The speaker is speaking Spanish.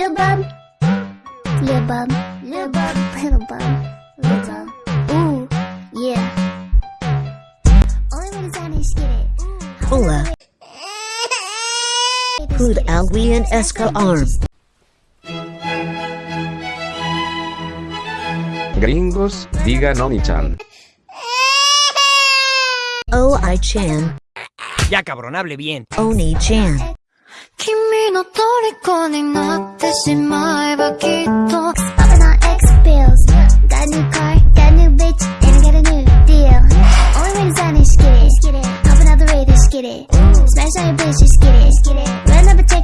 Lil bum. Lil bum. Lil bum. Little bum. Lil bum. Ooh. Yeah. Only when it's on his get it. Hola. Hood alguien esca arm. Gringos, digan Oni-chan. Oh I chan. Ya cabrón, hable bien. Oni chan. 君の虜になって cash my bucket Popping on X pills Got a new car, got a new bitch And got a new deal. Only way to sign is get it. Popping out the radio, just get it. Smash on your bitch, just get it. Run up a check